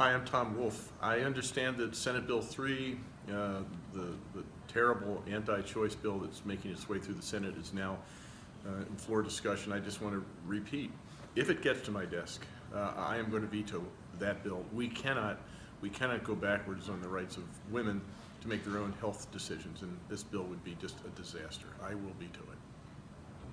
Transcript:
Hi, I'm Tom Wolf. I understand that Senate Bill 3, uh, the the terrible anti-choice bill that's making its way through the Senate is now uh, in floor discussion. I just want to repeat, if it gets to my desk, uh, I am going to veto that bill. We cannot, we cannot go backwards on the rights of women to make their own health decisions, and this bill would be just a disaster. I will veto it.